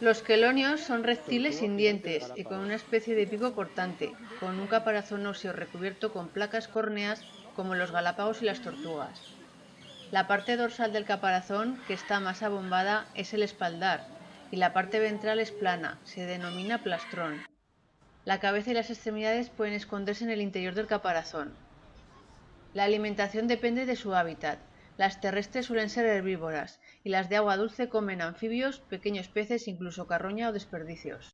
Los quelonios son reptiles sin dientes y con una especie de pico cortante, con un caparazón óseo recubierto con placas córneas como los galápagos y las tortugas. La parte dorsal del caparazón, que está más abombada, es el espaldar, y la parte ventral es plana, se denomina plastrón. La cabeza y las extremidades pueden esconderse en el interior del caparazón. La alimentación depende de su hábitat. Las terrestres suelen ser herbívoras y las de agua dulce comen anfibios, pequeños peces, incluso carroña o desperdicios.